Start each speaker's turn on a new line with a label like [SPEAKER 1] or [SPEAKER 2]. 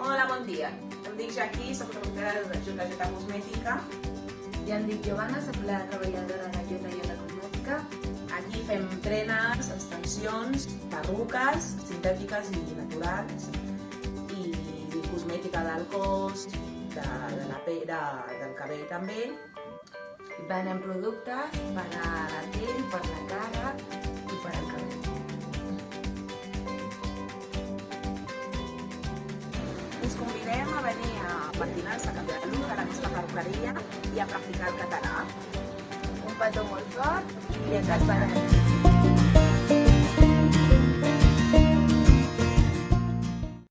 [SPEAKER 1] Bon dia, em dic Jaqui, soc reportera de JJ Cosmètica.
[SPEAKER 2] I em dic Giovanna, soc la treballadora de Jota Jota Cosmètica.
[SPEAKER 1] Aquí fem trenes, extensions, perruques, sintètiques i naturals, i cosmètica del cos, de, de la pell, de, del cabell també.
[SPEAKER 2] Venem productes per a
[SPEAKER 1] venir a patinar-se a Catalunya, a la nostra perruqueria, i a practicar el català.
[SPEAKER 2] Un petó molt fort
[SPEAKER 1] I ens esperem.